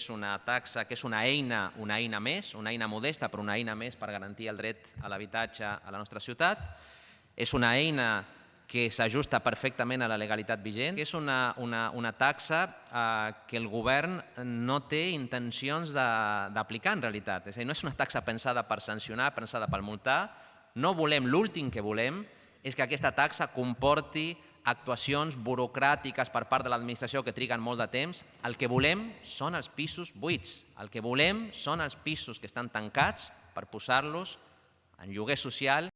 és una taxa que és una eina, una eina més, una eina modesta, però una eina més per garantir el dret a l'habitatge a la nostra ciutat. És una eina que s'ajusta perfectament a la legalitat vigent, que és una, una, una taxa eh, que el govern no té intencions d'aplicar en realitat. És a dir, no és una taxa pensada per sancionar, pensada per multar, no volem, l'últim que volem és que aquesta taxa comporti actuacions burocràtiques per part de l'administració que triguen molt de temps. El que volem són els pisos buits. El que volem són els pisos que estan tancats per posar-los en lloguer social